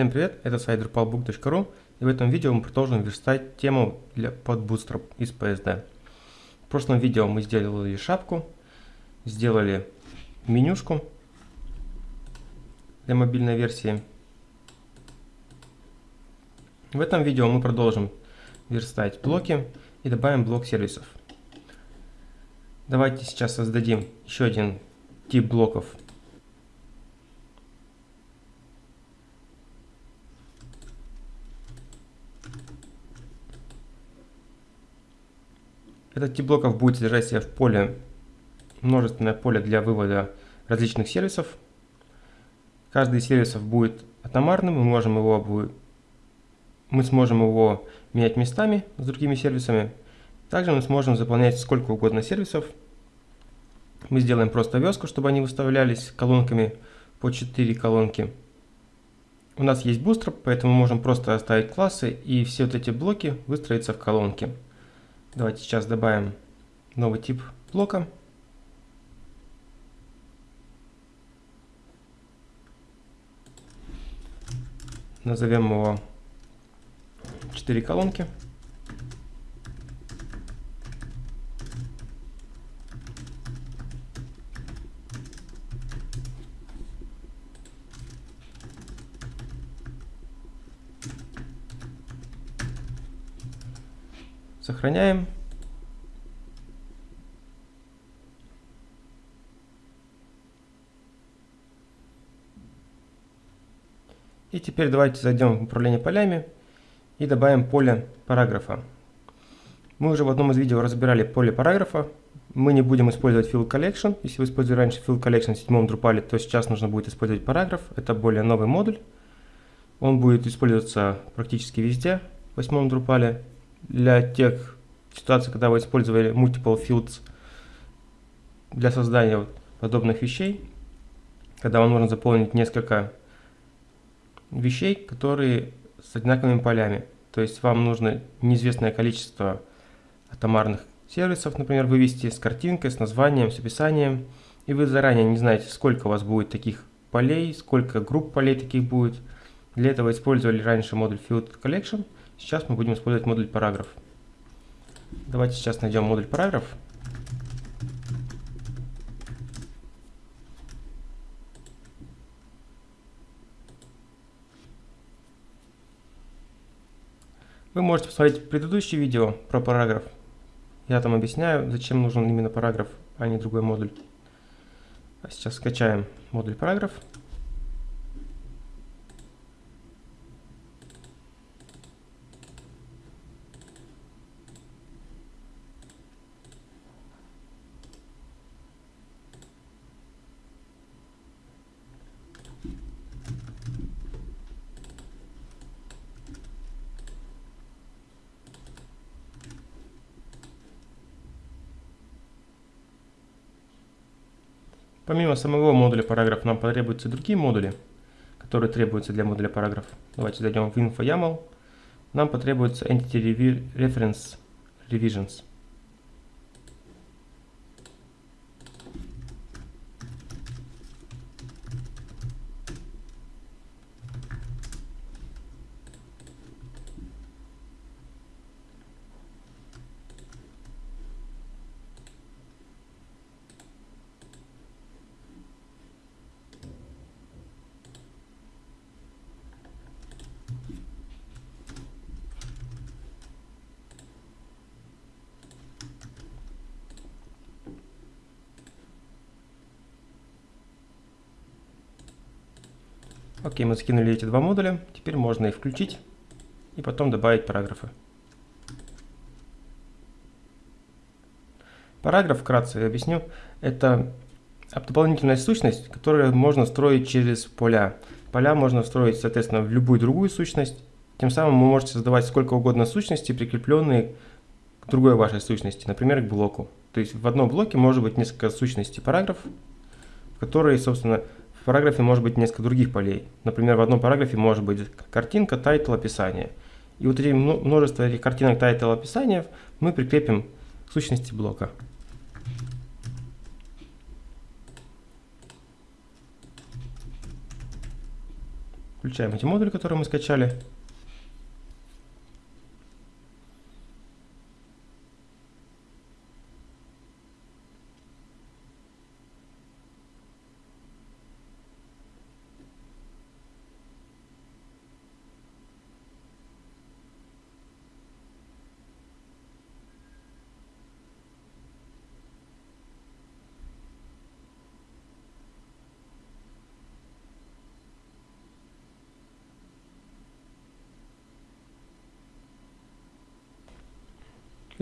Всем привет, это сайт drupalbook.ru и в этом видео мы продолжим верстать тему для, под Bootstrap из PSD. В прошлом видео мы сделали шапку, сделали менюшку для мобильной версии. В этом видео мы продолжим верстать блоки и добавим блок сервисов. Давайте сейчас создадим еще один тип блоков Этот тип блоков будет содержать себя в поле множественное поле для вывода различных сервисов. Каждый из сервисов будет атомарным, мы можем его мы сможем его менять местами с другими сервисами. Также мы сможем заполнять сколько угодно сервисов. Мы сделаем просто веску, чтобы они выставлялись колонками по 4 колонки. У нас есть Bootstrap, поэтому мы можем просто оставить классы и все вот эти блоки выстроиться в колонки. Давайте сейчас добавим новый тип блока. Назовем его 4 колонки. Сохраняем. И теперь давайте зайдем в управление полями и добавим поле параграфа. Мы уже в одном из видео разбирали поле параграфа. Мы не будем использовать fill collection. Если вы использовали раньше fill collection в седьмом Drupal, то сейчас нужно будет использовать параграф. Это более новый модуль. Он будет использоваться практически везде в восьмом Drupal для тех ситуаций, когда вы использовали multiple fields для создания подобных вещей, когда вам нужно заполнить несколько вещей, которые с одинаковыми полями. То есть вам нужно неизвестное количество атомарных сервисов, например, вывести с картинкой, с названием, с описанием, и вы заранее не знаете, сколько у вас будет таких полей, сколько групп полей таких будет. Для этого использовали раньше модуль Field Collection – Сейчас мы будем использовать модуль параграф. Давайте сейчас найдем модуль параграф. Вы можете посмотреть предыдущее видео про параграф. Я там объясняю, зачем нужен именно параграф, а не другой модуль. А сейчас скачаем модуль параграф. Помимо самого модуля параграф нам потребуются другие модули, которые требуются для модуля параграф. Давайте зайдем в info YAML. Нам потребуется Entity Reference Revisions. Окей, мы скинули эти два модуля. Теперь можно их включить и потом добавить параграфы. Параграф, вкратце объясню, это дополнительная сущность, которую можно строить через поля. Поля можно строить, соответственно, в любую другую сущность. Тем самым вы можете создавать сколько угодно сущностей, прикрепленные к другой вашей сущности, например, к блоку. То есть в одном блоке может быть несколько сущностей параграфов, которые, собственно, в параграфе может быть несколько других полей. Например, в одном параграфе может быть картинка, title, описание. И вот эти множество этих картинок, title, описания мы прикрепим к сущности блока. Включаем эти модули, которые мы скачали.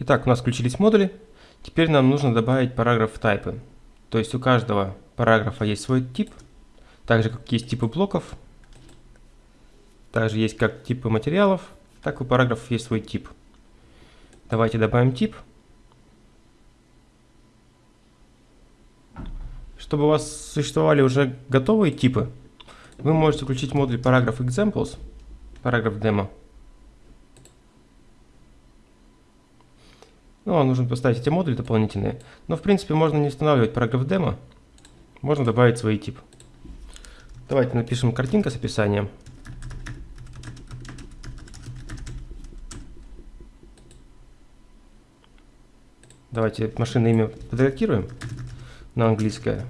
Итак, у нас включились модули. Теперь нам нужно добавить параграф тайпы. То есть у каждого параграфа есть свой тип, так же как есть типы блоков, также есть как типы материалов, так у параграфов есть свой тип. Давайте добавим тип. Чтобы у вас существовали уже готовые типы, вы можете включить модуль параграф examples, параграф демо. Ну, вам нужно поставить эти модули дополнительные. Но, в принципе, можно не устанавливать параграф демо. Можно добавить свой тип. Давайте напишем картинка с описанием. Давайте машинное имя подредактируем на английское.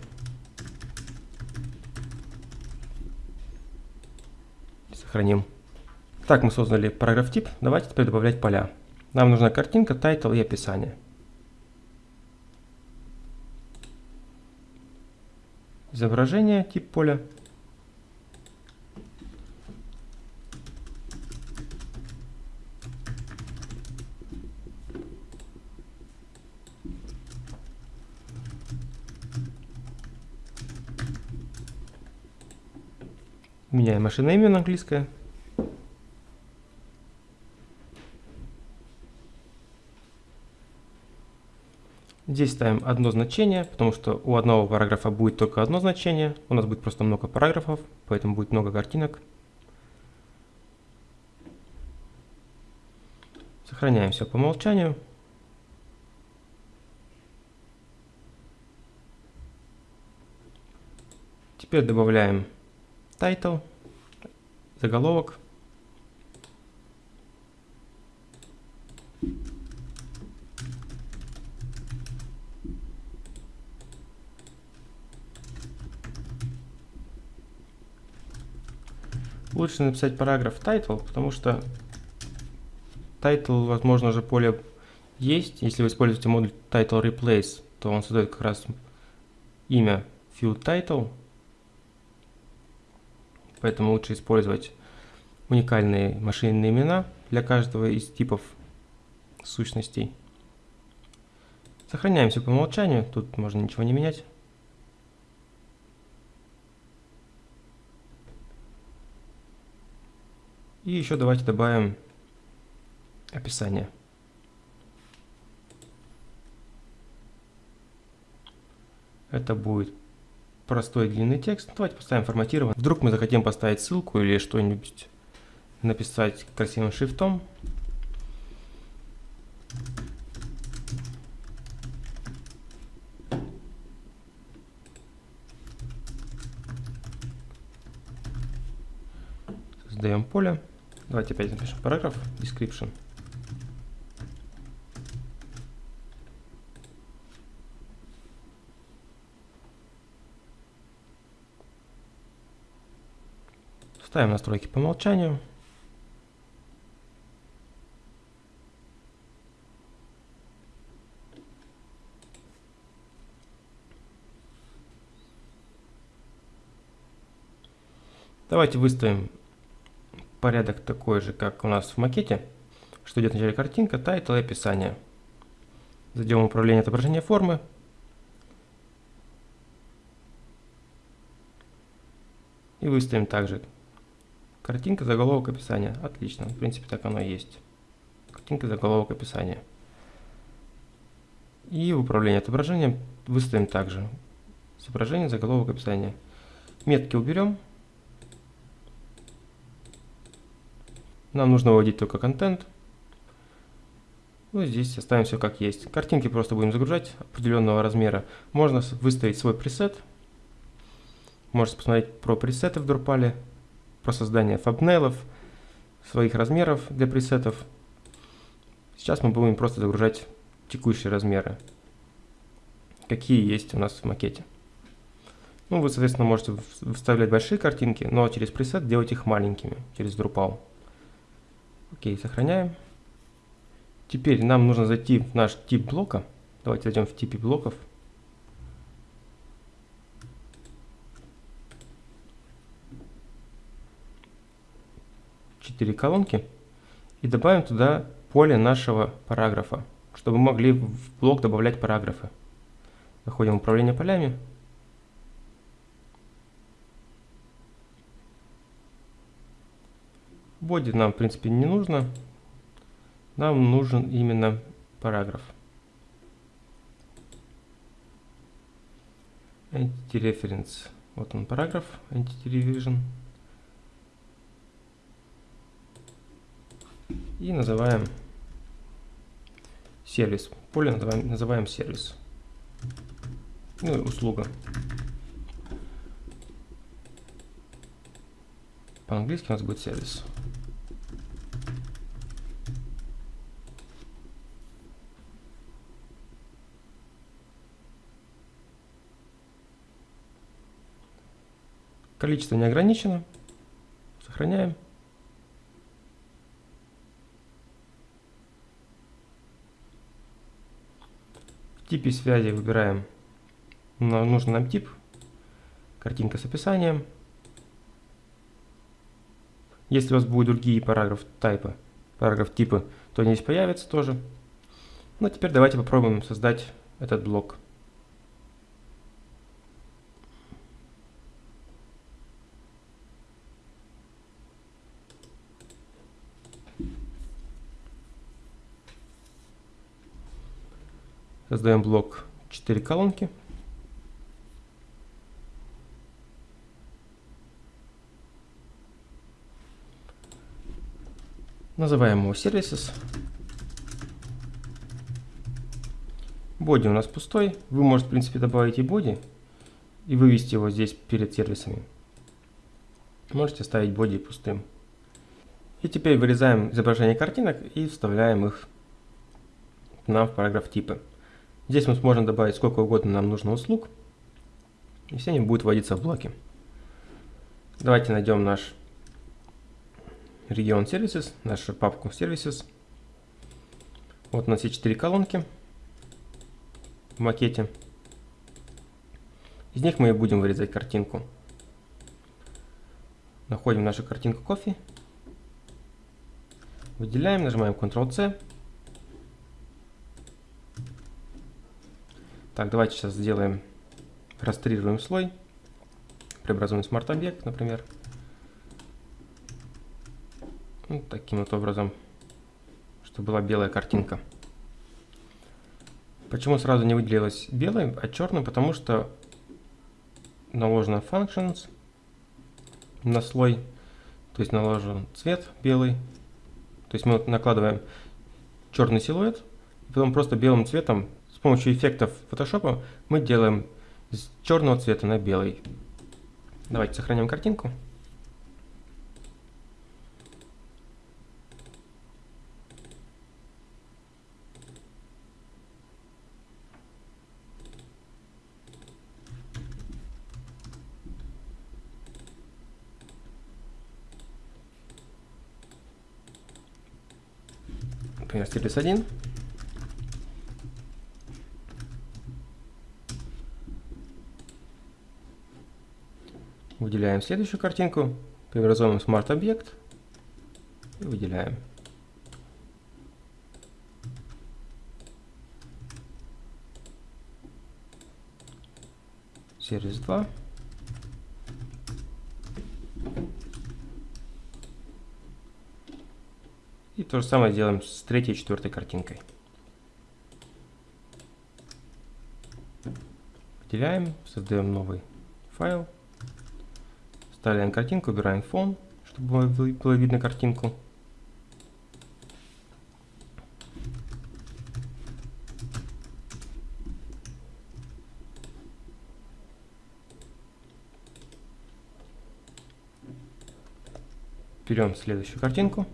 Сохраним. Так, мы создали параграф тип. Давайте теперь добавлять поля. Нам нужна картинка, title и описание. Изображение, тип поля. Меняем машинное имя на английское. Здесь ставим одно значение, потому что у одного параграфа будет только одно значение. У нас будет просто много параграфов, поэтому будет много картинок. Сохраняем все по умолчанию. Теперь добавляем title, заголовок. Лучше написать параграф title, потому что title, возможно, же поле есть. Если вы используете модуль title replace, то он создает как раз имя field title. Поэтому лучше использовать уникальные машинные имена для каждого из типов сущностей. Сохраняем все по умолчанию, тут можно ничего не менять. И еще давайте добавим описание. Это будет простой длинный текст. Давайте поставим форматирован. Вдруг мы захотим поставить ссылку или что-нибудь написать красивым шрифтом. Создаем поле. Давайте опять напишем параграф, description. Ставим настройки по умолчанию. Давайте выставим порядок такой же, как у нас в макете, что идет вначале картинка, title и описание. Зайдем в управление отображения формы. И выставим также картинка, заголовок, описание. Отлично, в принципе так оно и есть. Картинка, заголовок, описание. И в управлении отображением выставим также изображение, заголовок, описание. Метки уберем. Нам нужно выводить только контент. Ну, здесь оставим все как есть. Картинки просто будем загружать определенного размера. Можно выставить свой пресет. Можете посмотреть про пресеты в Drupal. про создание фабнелов, своих размеров для пресетов. Сейчас мы будем просто загружать текущие размеры, какие есть у нас в макете. Ну, вы, соответственно, можете вставлять большие картинки, но через пресет делать их маленькими, через Drupal. Окей, сохраняем. Теперь нам нужно зайти в наш тип блока. Давайте зайдем в типе блоков. Четыре колонки. И добавим туда поле нашего параграфа, чтобы мы могли в блок добавлять параграфы. Заходим в управление полями. Боди нам, в принципе, не нужно. Нам нужен именно параграф. Entity Reference. Вот он параграф, Entity Revision. И называем сервис. Поле называем, называем сервис. Ну услуга. По-английски у нас будет сервис. Количество не ограничено. Сохраняем. В типе связи выбираем нужный нам тип. Картинка с описанием. Если у вас будут другие параграф типа, параграф типа, то они здесь появятся тоже. Ну, теперь давайте попробуем создать этот блок. Создаем блок 4 колонки. Называем его Services. Боди у нас пустой. Вы можете, в принципе, добавить и боди и вывести его здесь перед сервисами. Можете оставить боди пустым. И теперь вырезаем изображение картинок и вставляем их нам в параграф типа. Здесь мы сможем добавить сколько угодно нам нужно услуг, и все они будут вводиться в блоки. Давайте найдем наш регион Services, нашу папку Services. Вот у нас есть четыре колонки в макете. Из них мы и будем вырезать картинку. Находим нашу картинку кофе. Выделяем, нажимаем Ctrl-C. Так, давайте сейчас сделаем, растрируем слой, преобразуем смарт-объект, например. Вот таким вот образом, чтобы была белая картинка. Почему сразу не выделилась белой, а черной? Потому что наложено functions на слой, то есть наложен цвет белый. То есть мы накладываем черный силуэт, и потом просто белым цветом с помощью эффектов Photoshop мы делаем с черного цвета на белый. Давайте сохраним картинку. Например, стилус 1. Выделяем следующую картинку, преобразуем Smart объект и выделяем. Сервис 2. И то же самое делаем с третьей и четвертой картинкой. Выделяем, создаем новый файл. Вставляем картинку, убираем фон, чтобы было видно картинку. Берем следующую картинку.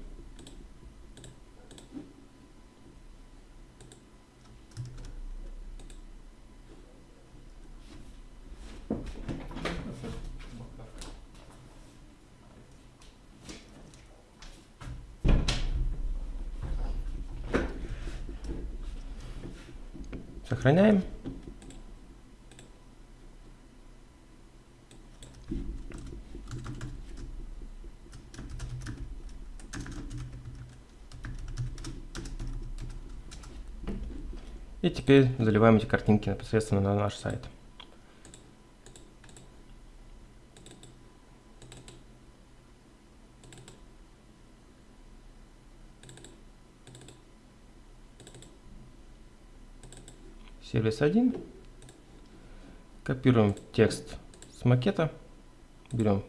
Сохраняем. И теперь заливаем эти картинки непосредственно на наш сайт. Сервис 1. Копируем текст с макета. Берем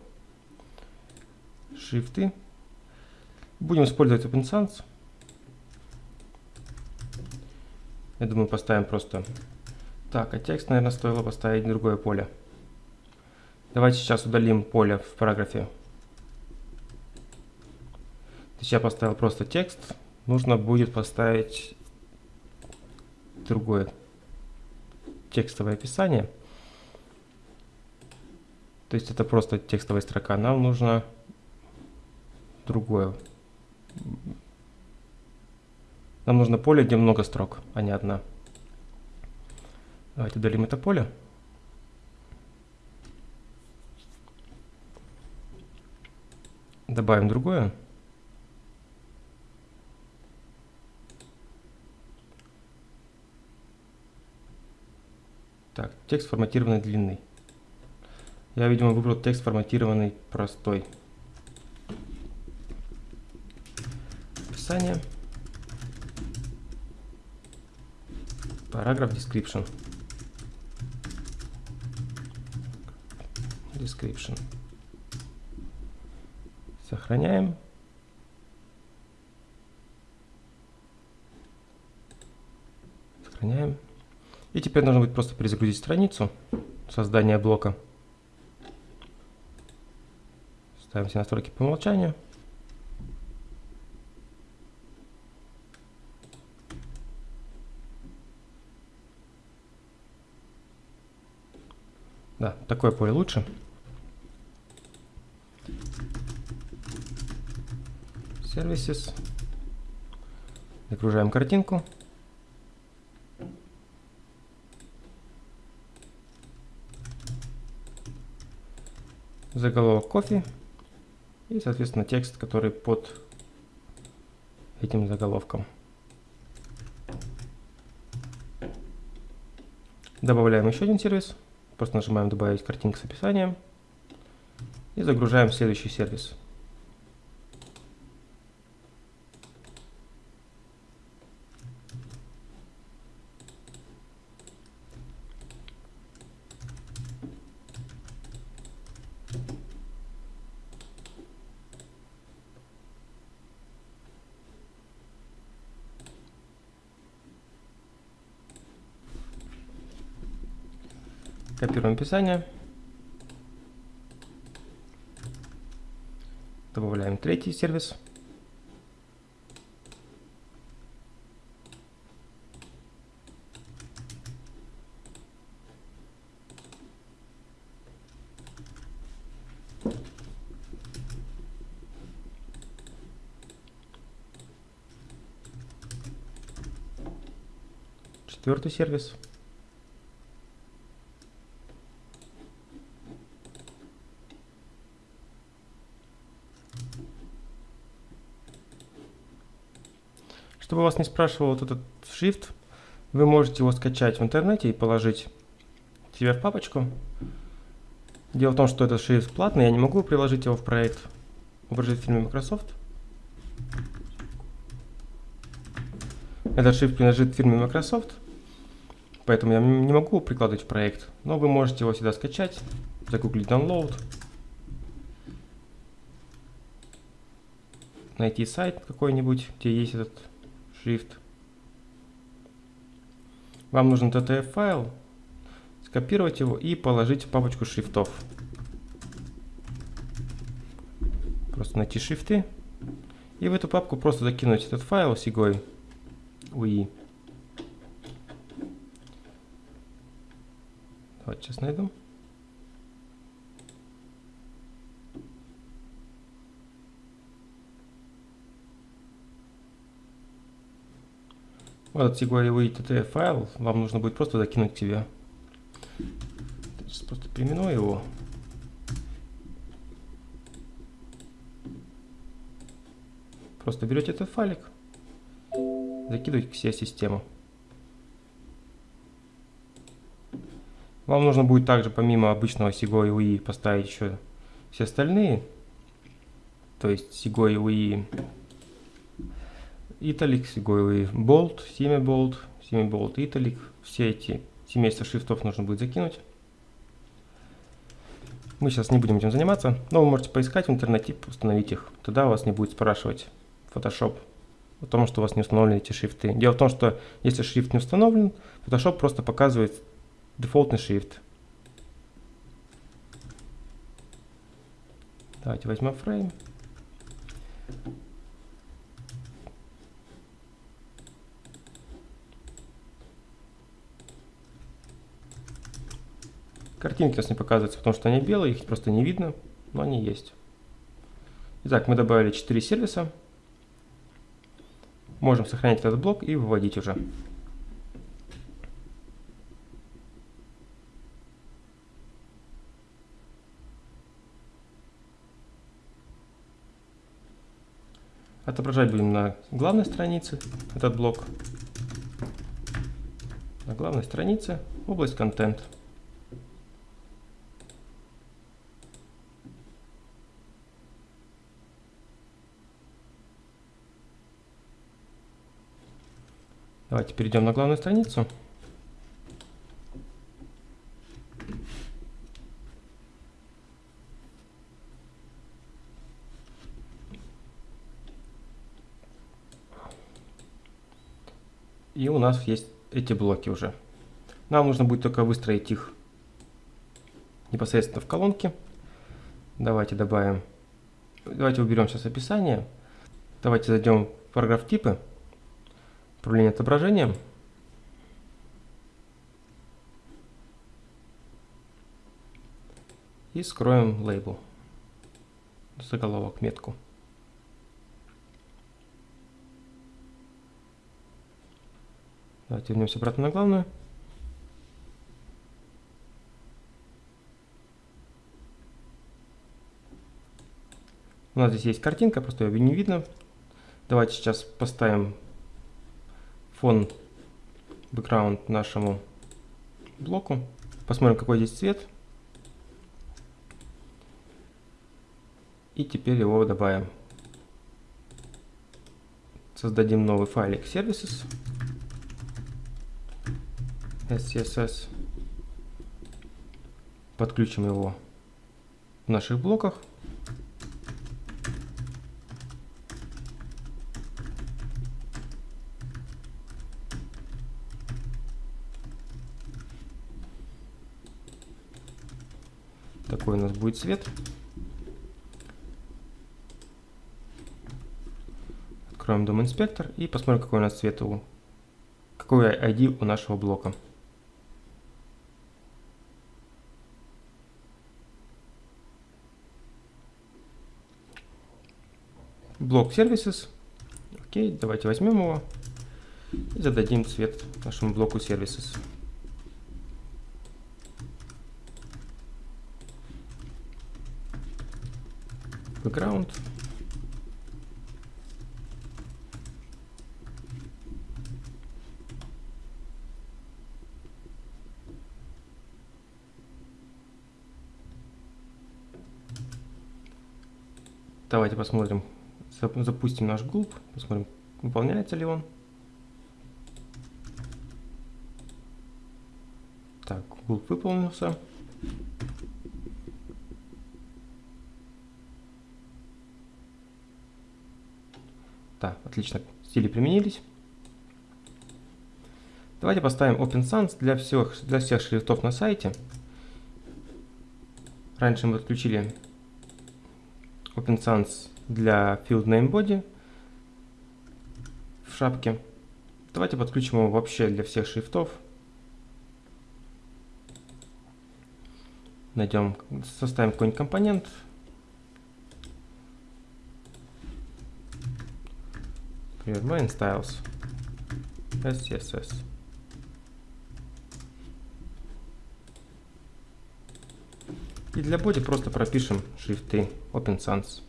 шрифты. Будем использовать OpenSans. Я думаю, поставим просто... Так, а текст, наверное, стоило поставить другое поле. Давайте сейчас удалим поле в параграфе. Я поставил просто текст. Нужно будет поставить другое текстовое описание. То есть это просто текстовая строка. Нам нужно другое нам нужно поле, где много строк, а не одна. Давайте удалим это поле. Добавим другое. Так, текст форматированный длинный. Я, видимо, выбрал текст форматированный простой. Описание. Параграф description. Description. Сохраняем. Сохраняем. И теперь нужно будет просто перезагрузить страницу создания блока. Ставим все настройки по умолчанию. Да, такое поле лучше. Services. Загружаем картинку. Заголовок кофе. И, соответственно, текст, который под этим заголовком. Добавляем еще один сервис. Просто нажимаем «Добавить картинку с описанием» и загружаем следующий сервис. Копируем описание. Добавляем третий сервис. Четвертый сервис. Чтобы вас не спрашивал вот этот шрифт, вы можете его скачать в интернете и положить себе в папочку. Дело в том, что этот шрифт платный, я не могу приложить его в проект в фильме Microsoft. Этот шрифт принадлежит фирме Microsoft, поэтому я не могу прикладывать в проект, но вы можете его сюда скачать, загуглить download, найти сайт какой-нибудь, где есть этот Shift. Вам нужен TTF файл, скопировать его и положить в папочку шрифтов. Просто найти шрифты и в эту папку просто закинуть этот файл с игой UI. Давайте сейчас найду. Вот этот SIGOI TT файл вам нужно будет просто закинуть к себе. Сейчас просто переименую его. Просто берете этот файлик, закидываете к себе систему. Вам нужно будет также помимо обычного SIGO и UI поставить еще все остальные. То есть SIGO и UI Italic, и Bolt, Semi Bolt, Semi Bolt Italic. Все эти семейства шрифтов нужно будет закинуть. Мы сейчас не будем этим заниматься, но вы можете поискать в интернете, установить их. Тогда вас не будет спрашивать Photoshop о том, что у вас не установлены эти шрифты. Дело в том, что если шрифт не установлен, Photoshop просто показывает дефолтный шрифт. Давайте возьмем фрейм. Картинки у нас не показываются, потому что они белые, их просто не видно, но они есть. Итак, мы добавили 4 сервиса. Можем сохранять этот блок и выводить уже. Отображать будем на главной странице этот блок. На главной странице область контент. Давайте перейдем на главную страницу. И у нас есть эти блоки уже. Нам нужно будет только выстроить их непосредственно в колонке. Давайте добавим, давайте уберем сейчас описание. Давайте зайдем в параграф типы управление отображением. И скроем лейбл, заголовок, метку. Давайте вернемся обратно на главную. У нас здесь есть картинка, просто ее не видно. Давайте сейчас поставим фон, бэкграунд нашему блоку. Посмотрим, какой здесь цвет. И теперь его добавим. Создадим новый файлик services. SCSS. Подключим его в наших блоках. Такой у нас будет цвет. Откроем дом инспектор и посмотрим, какой у нас цвет у какой ID у нашего блока. Блок Services. Окей, давайте возьмем его и зададим цвет нашему блоку Services. Background. Давайте посмотрим, запустим наш гулп, посмотрим, выполняется ли он. Так, гулп выполнился. Да, отлично, стили применились. Давайте поставим Open Sans для всех, для всех шрифтов на сайте. Раньше мы отключили Open Sans для field name body в шапке. Давайте подключим его вообще для всех шрифтов. Найдем, составим какой-нибудь компонент. Например, main styles SCSS. И для боди просто пропишем шрифты Open Sans.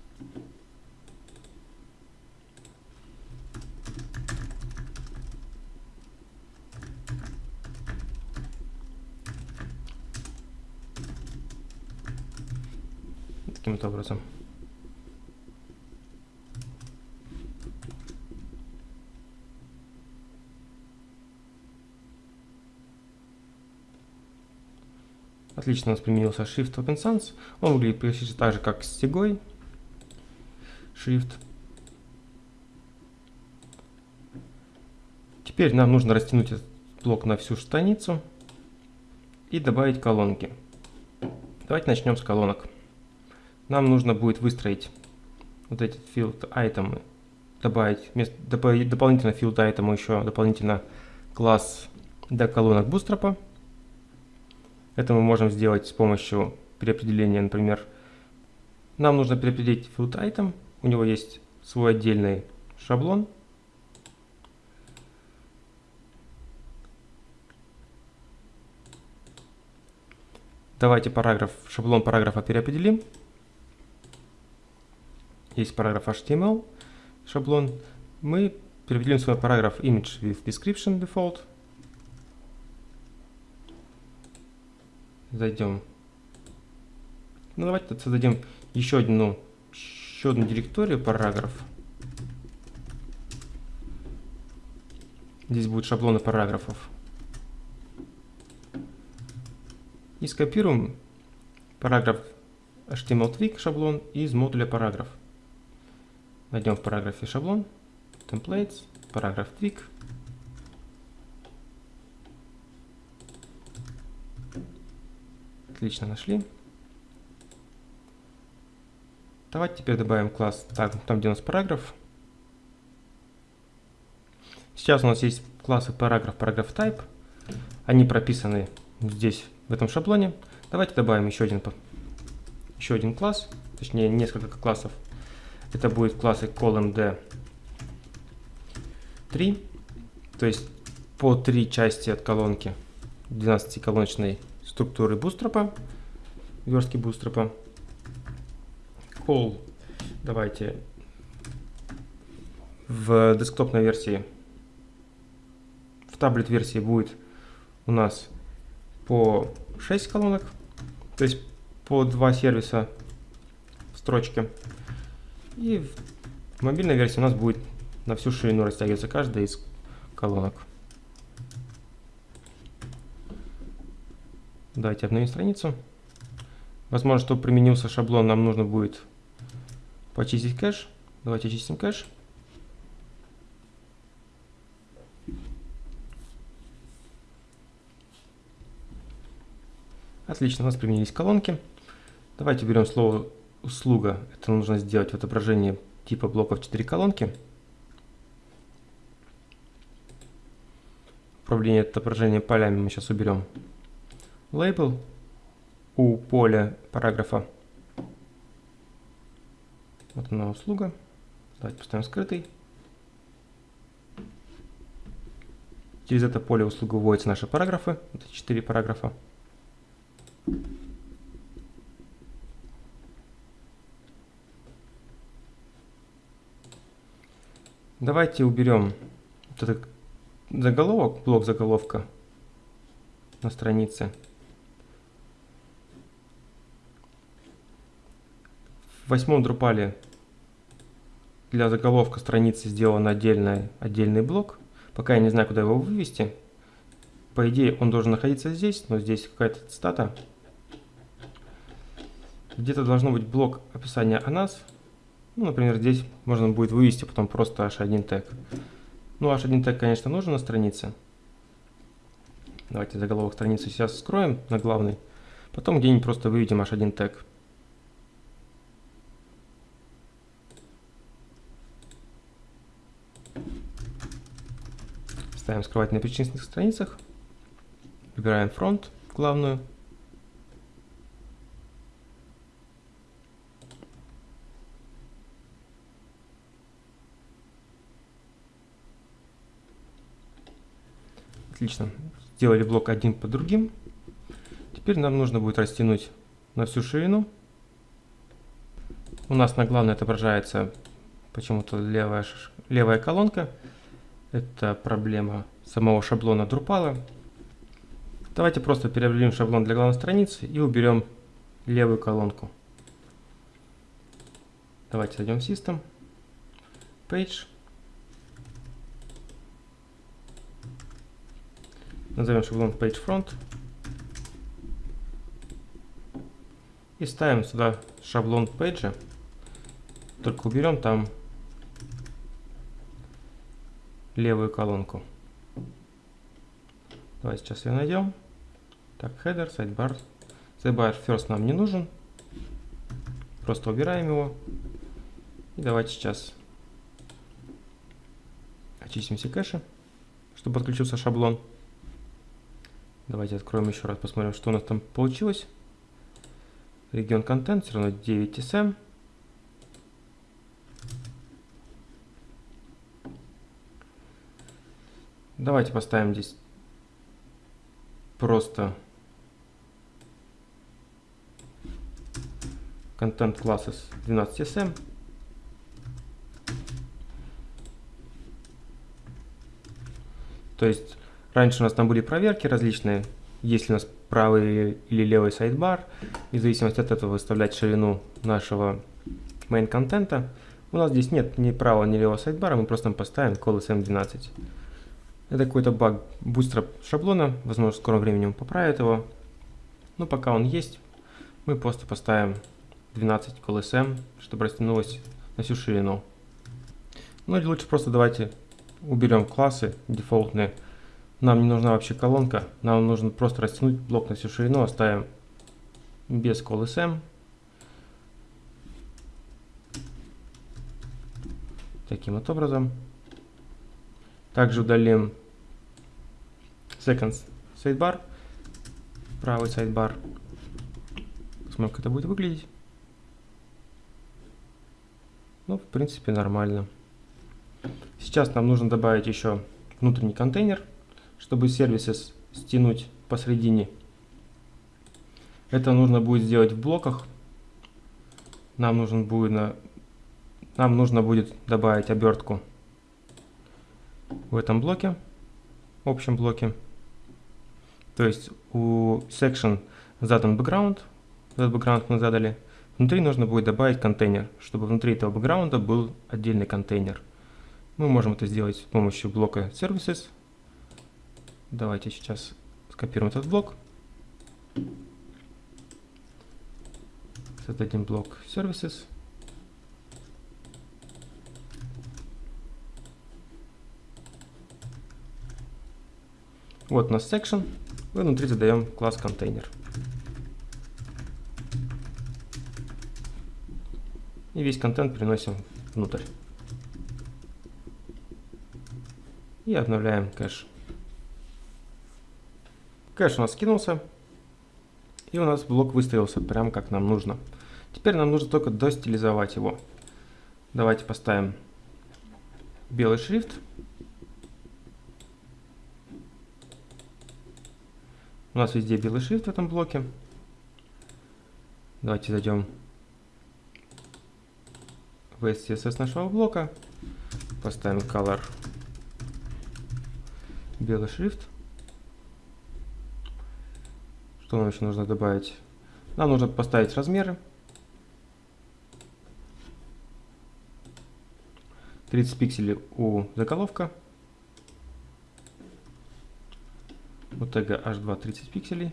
Таким вот образом. Отлично у нас применился Shift Open Sans. Он выглядит почти так же, как с Сегой. Shift. Теперь нам нужно растянуть этот блок на всю страницу и добавить колонки. Давайте начнем с колонок. Нам нужно будет выстроить вот эти field item, добавить, вместо, добавить дополнительно field item еще дополнительно класс для колонок Bootstrap. Это мы можем сделать с помощью переопределения, например, нам нужно переопределить field item, у него есть свой отдельный шаблон. Давайте параграф, шаблон параграфа переопределим. Есть параграф HTML, шаблон. Мы переопределим свой параграф image with description default. Зайдем. Ну, давайте создадим еще одну, еще одну директорию параграф. Здесь будут шаблоны параграфов. И скопируем параграф HTML twig шаблон из модуля параграф. Найдем в параграфе шаблон, templates, параграф twig. Отлично, нашли. Давайте теперь добавим класс так, там, где у нас параграф. Сейчас у нас есть классы параграф, параграф type. Они прописаны здесь, в этом шаблоне. Давайте добавим еще один, еще один класс, точнее несколько классов. Это будет классы column 3, то есть по три части от колонки 12-колоночной структуры бустрапа, верстки бустрапа. Call давайте в десктопной версии, в таблет версии будет у нас по 6 колонок, то есть по 2 сервиса в строчке. И в мобильной версии у нас будет на всю ширину растягиваться каждая из колонок. Давайте обновим страницу. Возможно, чтобы применился шаблон, нам нужно будет почистить кэш. Давайте очистим кэш. Отлично, у нас применились колонки. Давайте берем слово услуга. Это нужно сделать в отображении типа блоков 4 колонки. Управление отображения полями мы сейчас уберем лейбл у поля параграфа. Вот она услуга. Давайте поставим скрытый. Через это поле услуга вводятся наши параграфы. Это 4 параграфа. Давайте уберем вот этот заголовок, блок заголовка на странице. В восьмом Drupal для заголовка страницы сделан отдельный, отдельный блок. Пока я не знаю, куда его вывести. По идее, он должен находиться здесь, но здесь какая-то стата. Где-то должно быть блок описания о нас. Ну, например, здесь можно будет вывести потом просто h1 тег. Ну, h1 тег, конечно, нужен на странице. Давайте заголовок страницы сейчас скроем на главный. Потом где-нибудь просто выведем h1 тег. Ставим скрывать на перечисленных страницах. Выбираем фронт, главную. Отлично. Сделали блок один по другим. Теперь нам нужно будет растянуть на всю ширину. У нас на главной отображается почему-то левая, левая колонка. Это проблема самого шаблона Drupal. Давайте просто переопределим шаблон для главной страницы и уберем левую колонку. Давайте зайдем в System, Page. Назовем шаблон Page Front. И ставим сюда шаблон Page. Только уберем там левую колонку. Давай сейчас ее найдем. Так, header, sidebar. Sidebar first нам не нужен. Просто убираем его. И давайте сейчас очистим все кэши, чтобы подключился шаблон. Давайте откроем еще раз, посмотрим, что у нас там получилось. Регион контент все равно 9 SM. Давайте поставим здесь просто контент classes 12 SM. То есть Раньше у нас там были проверки различные, есть ли у нас правый или левый сайдбар, и в зависимости от этого выставлять ширину нашего main контента. У нас здесь нет ни правого, ни левого сайдбара, мы просто поставим call SM12. Это какой-то баг бустера шаблона, возможно, в скором времени он поправит его. Но пока он есть, мы просто поставим 12 call SM, чтобы растянулось на всю ширину. Ну или лучше просто давайте уберем классы дефолтные, нам не нужна вообще колонка, нам нужно просто растянуть блок на всю ширину, оставим без call Таким вот образом. Также удалим second sidebar, правый sidebar. Посмотрим, как это будет выглядеть. Ну, в принципе, нормально. Сейчас нам нужно добавить еще внутренний контейнер чтобы сервисы стянуть посредине. Это нужно будет сделать в блоках. Нам нужен будет на, нам нужно будет добавить обертку в этом блоке, общем блоке. То есть у section задан background, этот background мы задали. Внутри нужно будет добавить контейнер, чтобы внутри этого бэкграунда был отдельный контейнер. Мы можем это сделать с помощью блока services Давайте сейчас скопируем этот блок. Создадим блок Services. Вот у нас section. И внутри задаем класс контейнер. И весь контент переносим внутрь. И обновляем кэш. Кэш у нас скинулся. И у нас блок выставился прям как нам нужно. Теперь нам нужно только достилизовать его. Давайте поставим белый шрифт. У нас везде белый шрифт в этом блоке. Давайте зайдем в SCSS нашего блока. Поставим color белый шрифт. Что нам еще нужно добавить? Нам нужно поставить размеры. 30 пикселей у заголовка. Тега h2 30 пикселей.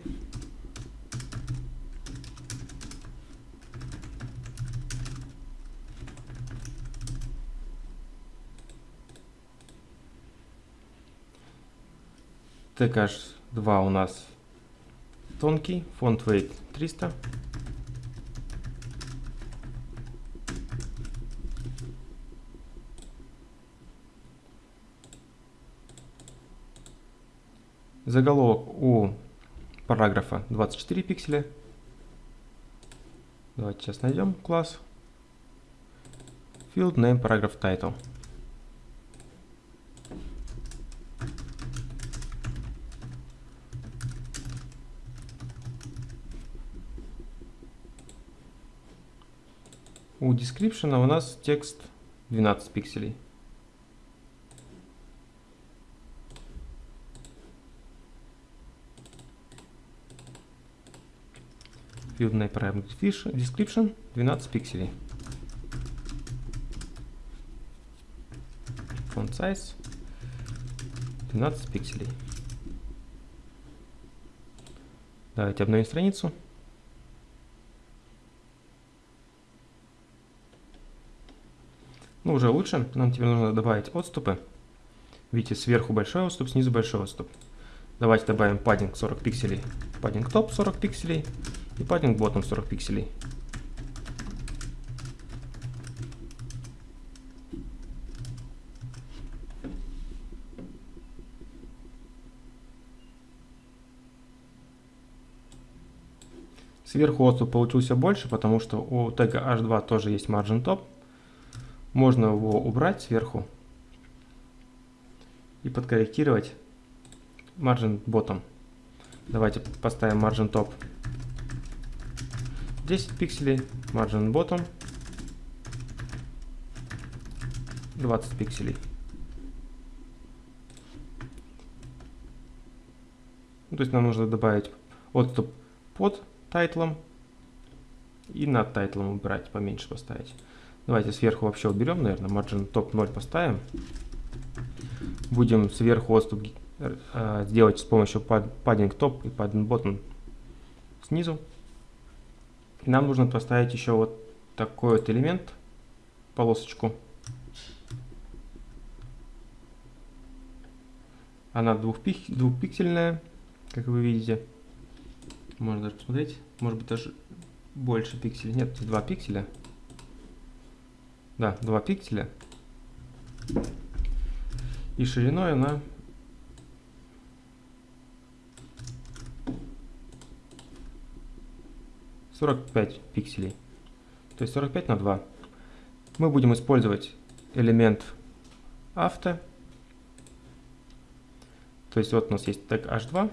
Тег h2 у нас тонкий, фонд weight 300. Заголовок у параграфа 24 пикселя. Давайте сейчас найдем класс. Field name paragraph title. У description у нас текст 12 пикселей. Field parameter description 12 пикселей. Font size 12 пикселей. Давайте обновим страницу. Ну, уже лучше. Нам теперь нужно добавить отступы. Видите, сверху большой отступ, снизу большой отступ. Давайте добавим паддинг 40 пикселей, паддинг топ 40 пикселей и паддинг ботом 40 пикселей. Сверху отступ получился больше, потому что у тега h2 тоже есть margin top. Можно его убрать сверху и подкорректировать margin bottom. Давайте поставим margin top 10 пикселей, margin bottom 20 пикселей. То есть нам нужно добавить отступ под тайтлом и над тайтлом убрать, поменьше поставить. Давайте сверху вообще уберем, наверное, margin top 0 поставим. Будем сверху отступ э, сделать с помощью padding top и padding bottom снизу. Нам нужно поставить еще вот такой вот элемент, полосочку. Она двухпик, двухпиксельная, как вы видите. Можно даже посмотреть. Может быть даже больше пикселей. Нет, 2 пикселя. Да, 2 пикселя. И шириной она сорок пять пикселей. То есть 45 на 2. Мы будем использовать элемент авто. То есть вот у нас есть тег h2.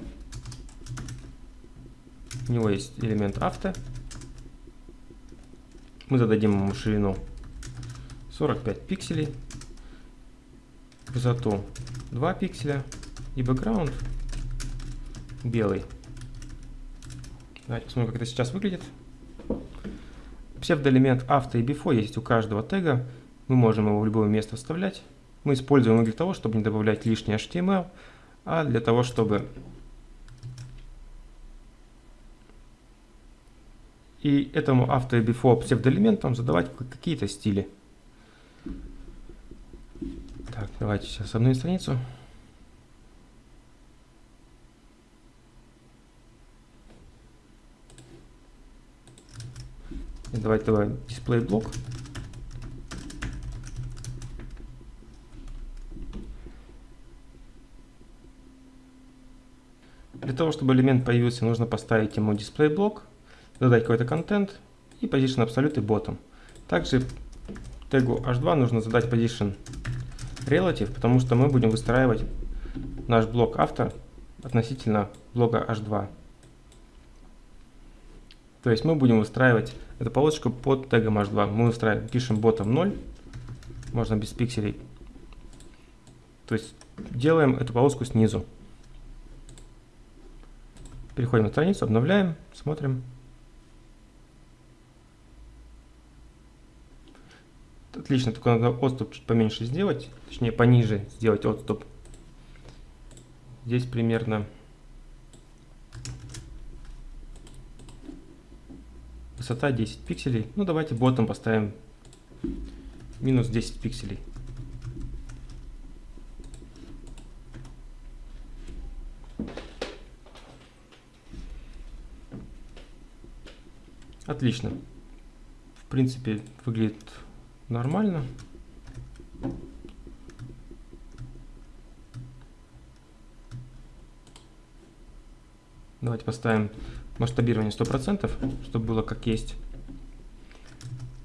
У него есть элемент авто. Мы зададим ему ширину 45 пикселей, высоту 2 пикселя и бэкграунд белый. Давайте посмотрим, как это сейчас выглядит. Псевдоэлемент авто и before есть у каждого тега. Мы можем его в любое место вставлять. Мы используем его для того, чтобы не добавлять лишний HTML, а для того, чтобы и этому авто и before псевдоэлементам задавать какие-то стили. Так, давайте сейчас обновим страницу. Давайте давай дисплей блок. Для того, чтобы элемент появился, нужно поставить ему дисплей блок, задать какой-то контент и position absolute и bottom. Также тегу h2 нужно задать position relative, потому что мы будем выстраивать наш блок автор относительно блока h2. То есть мы будем выстраивать эту полосочку под тегом h2. Мы выстраиваем, пишем bottom 0, можно без пикселей. То есть делаем эту полоску снизу. Переходим на страницу, обновляем, смотрим. Отлично, только надо отступ чуть поменьше сделать, точнее пониже сделать отступ. Здесь примерно высота 10 пикселей. Ну давайте ботом поставим минус 10 пикселей. Отлично. В принципе, выглядит нормально. Давайте поставим масштабирование 100%, чтобы было как есть.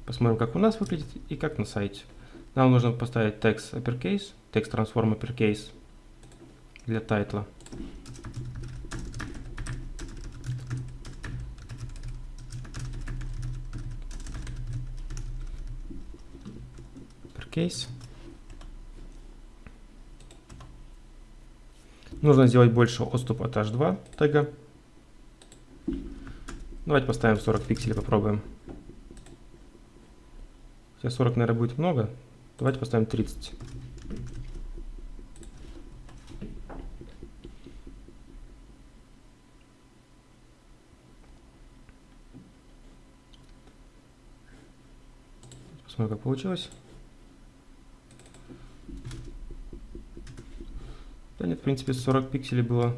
Посмотрим, как у нас выглядит и как на сайте. Нам нужно поставить текст uppercase, текст transform uppercase для тайтла. Uppercase. Нужно сделать больше отступ от h2 тега. Давайте поставим 40 пикселей, попробуем. Сейчас 40, наверное, будет много. Давайте поставим 30. Посмотрим, как получилось. Да нет, в принципе, 40 пикселей было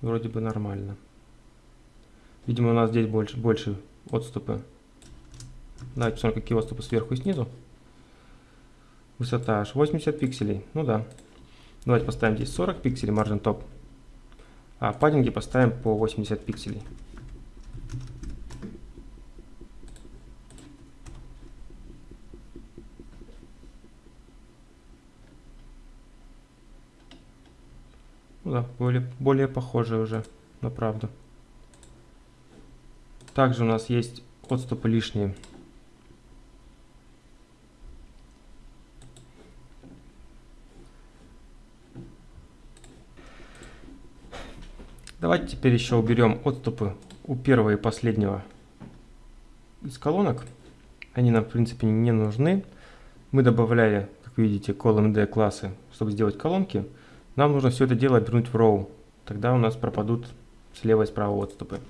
вроде бы нормально. Видимо, у нас здесь больше, больше отступы. Давайте посмотрим, какие отступы сверху и снизу. Высота аж 80 пикселей. Ну да. Давайте поставим здесь 40 пикселей, margin top. А паддинги поставим по 80 пикселей. Ну да, более, более похоже уже на правду. Также у нас есть отступы лишние. Давайте теперь еще уберем отступы у первого и последнего из колонок. Они нам в принципе не нужны. Мы добавляли, как видите, column классы, чтобы сделать колонки. Нам нужно все это дело обернуть в row. Тогда у нас пропадут слева и справа отступы.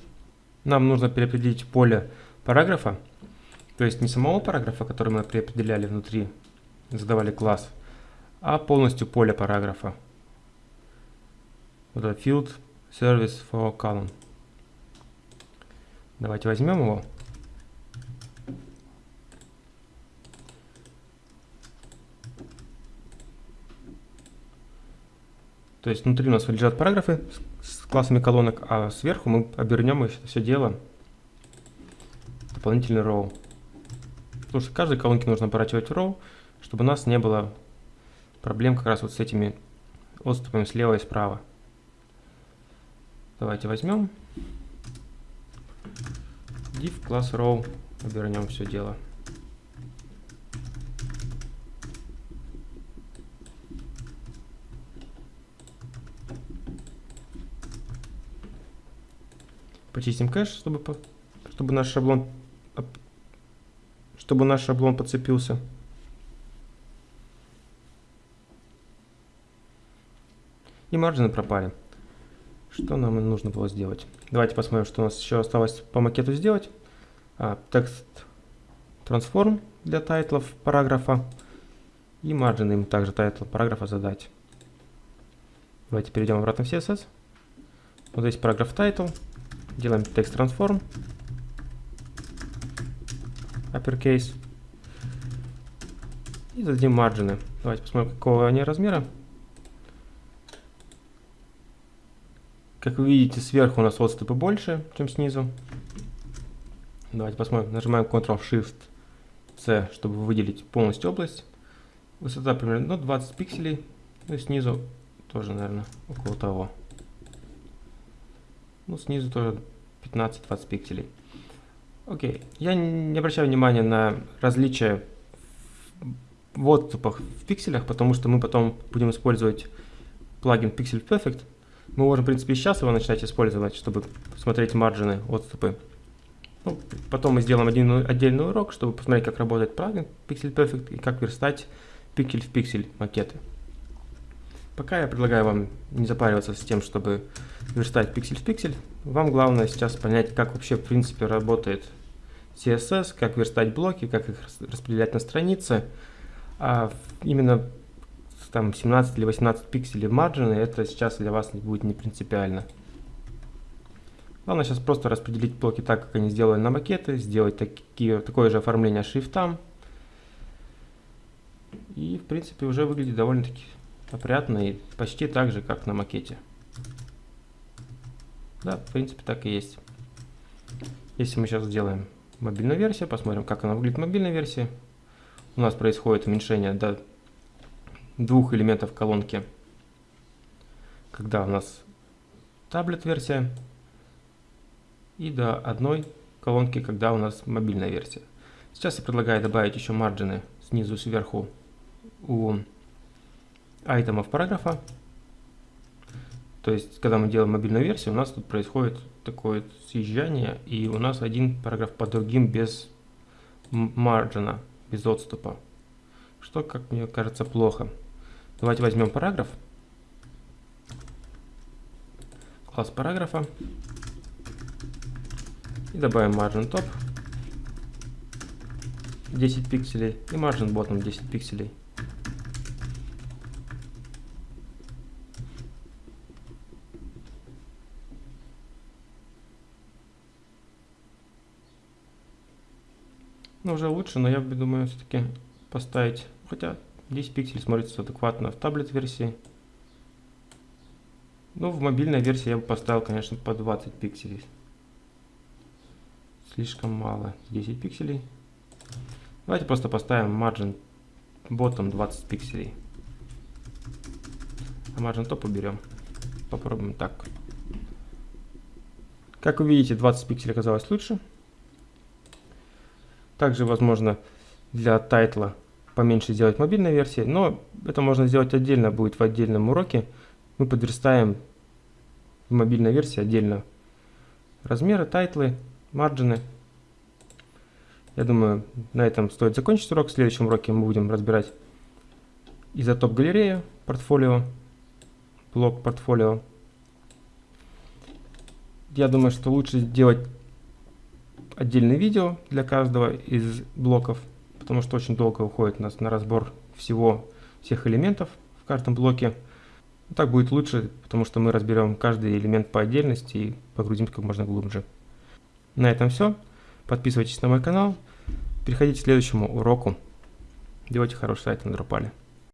Нам нужно переопределить поле параграфа, то есть не самого параграфа, который мы преопределяли внутри, задавали класс, а полностью поле параграфа. Вот это field service for column. Давайте возьмем его. То есть внутри у нас лежат параграфы классами колонок, а сверху мы обернем все дело дополнительный row. Потому что каждой колонке нужно оборачивать row, чтобы у нас не было проблем как раз вот с этими отступами слева и справа. Давайте возьмем div класс row, обернем все дело. Почистим кэш, чтобы, чтобы наш шаблон чтобы наш шаблон подцепился. И margin ы пропали. Что нам нужно было сделать? Давайте посмотрим, что у нас еще осталось по макету сделать. А, text transform для title ов параграфа. И margin ы им также title параграфа задать. Давайте перейдем обратно в CSS. Вот здесь параграф title. Делаем текст transform. Uppercase. И зададим маржины. Давайте посмотрим, какого они размера. Как вы видите, сверху у нас отступы больше, чем снизу. Давайте посмотрим. Нажимаем Ctrl-Shift-C, чтобы выделить полностью область. Высота примерно ну, 20 пикселей. Ну и снизу тоже, наверное, около того. Ну, снизу тоже 15-20 пикселей. Окей. Я не обращаю внимания на различия в отступах в пикселях, потому что мы потом будем использовать плагин Pixel Perfect. Мы можем, в принципе, сейчас его начать использовать, чтобы смотреть маржины, отступы. Ну, потом мы сделаем один отдельный урок, чтобы посмотреть, как работает плагин Pixel Perfect и как верстать пиксель в пиксель макеты. Пока я предлагаю вам не запариваться с тем, чтобы верстать пиксель в пиксель. Вам главное сейчас понять, как вообще в принципе работает CSS, как верстать блоки, как их распределять на странице. А именно там 17 или 18 пикселей маржины, это сейчас для вас будет не принципиально. Главное сейчас просто распределить блоки так, как они сделаны на макеты, сделать такие, такое же оформление шрифтам. И в принципе уже выглядит довольно-таки опрятно и почти так же, как на макете. Да, в принципе так и есть. Если мы сейчас сделаем мобильную версию, посмотрим, как она выглядит в мобильной версии. У нас происходит уменьшение до двух элементов колонки, когда у нас таблет-версия, и до одной колонки, когда у нас мобильная версия. Сейчас я предлагаю добавить еще марджины снизу сверху у айтемов параграфа. То есть, когда мы делаем мобильную версию, у нас тут происходит такое съезжание, и у нас один параграф по другим без марджина, без отступа. Что, как мне кажется, плохо. Давайте возьмем параграф. Класс параграфа. И добавим margin top 10 пикселей и margin bottom 10 пикселей. Ну, уже лучше, но я думаю, все-таки поставить, хотя 10 пикселей смотрится адекватно в таблет-версии. Ну, в мобильной версии я бы поставил, конечно, по 20 пикселей. Слишком мало. 10 пикселей. Давайте просто поставим margin bottom 20 пикселей. А margin top уберем. Попробуем так. Как вы видите, 20 пикселей оказалось лучше. Также возможно для тайтла поменьше сделать мобильной версии, но это можно сделать отдельно, будет в отдельном уроке. Мы подверстаем в мобильной версии отдельно размеры, title ы, margin ы. Я думаю, на этом стоит закончить урок. В следующем уроке мы будем разбирать Isotope галерею, портфолио, блок портфолио. Я думаю, что лучше сделать отдельное видео для каждого из блоков, потому что очень долго уходит у нас на разбор всего, всех элементов в каждом блоке. Так будет лучше, потому что мы разберем каждый элемент по отдельности и погрузимся как можно глубже. На этом все. Подписывайтесь на мой канал. Переходите к следующему уроку. Делайте хороший сайт на Drupal.